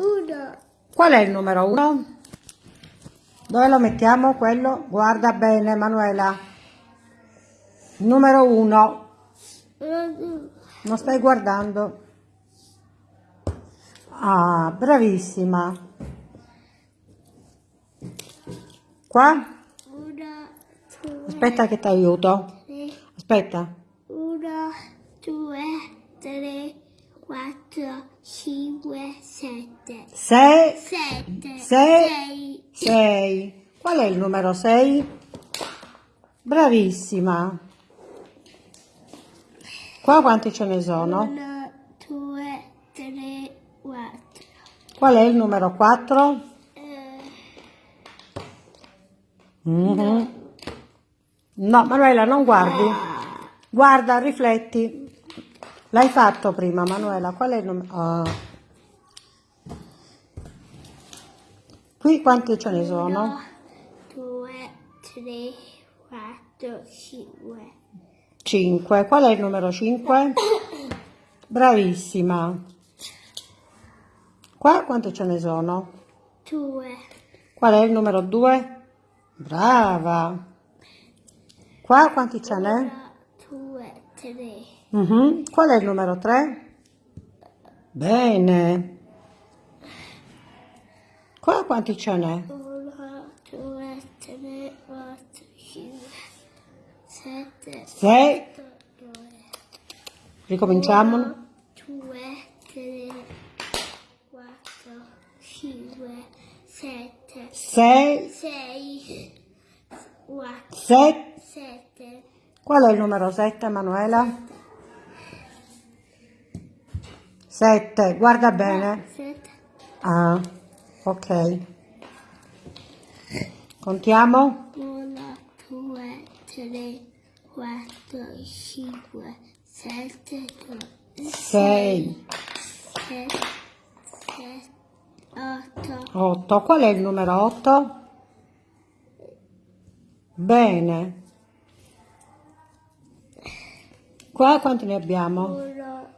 Uno. Qual è il numero uno? Dove lo mettiamo quello? Guarda bene, Manuela. Numero uno. Uno. Non stai guardando. Ah, bravissima. Qua? Aspetta che ti aiuto. Aspetta. Uno, due, tre, quattro, cinque, sette. Sei, Sette. Sei. sei. Qual è il numero sei? Bravissima. Qua quanti ce ne sono? Uno, due, tre, quattro. Qual è il numero 4? Eh, Mhm. No, Manuela, non guardi. Guarda, rifletti. L'hai fatto prima, Manuela. Qual è il nome? Ah. Qui quanti ce ne sono? 1, 2, 3, 4, 5. 5. Qual è il numero 5? Bravissima. Qua quanti ce ne sono? 2. Qual è il numero 2? Brava. Qua quanti ce n'è? 2, 3. Uh-huh. Qual è il numero 3? Bene. Qua quanti ce n'è? 1, 2, 3, 4, 5, 7, 6. Ricominciamo. 1, 2, 3, 4, 5, 7, 6, 6, 4, 7. Qual è il numero 7, Manuela? 7, guarda bene. Ah, ok. Contiamo? 1, 2, 3, 4, 5, 7, 6, 8. 8. Qual è il numero otto? Bene. Qua quanti ne abbiamo? 1,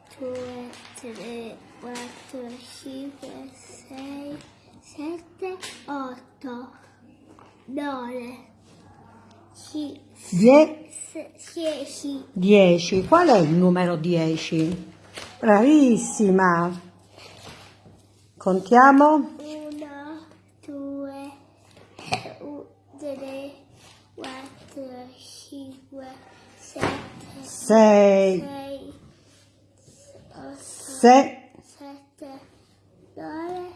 otto, nove, si, Die- dieci. dieci. Qual è il numero dieci? Bravissima! Contiamo? Uno, due, u- tre, quattro, cinque, sette, Sei, sei, otto, se, sette, nove,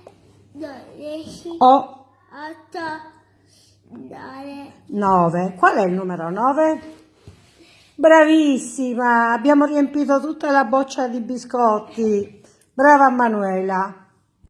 dodici, o, 9. 9. Qual è il numero 9? Bravissima, abbiamo riempito tutta la boccia di biscotti. Brava Manuela.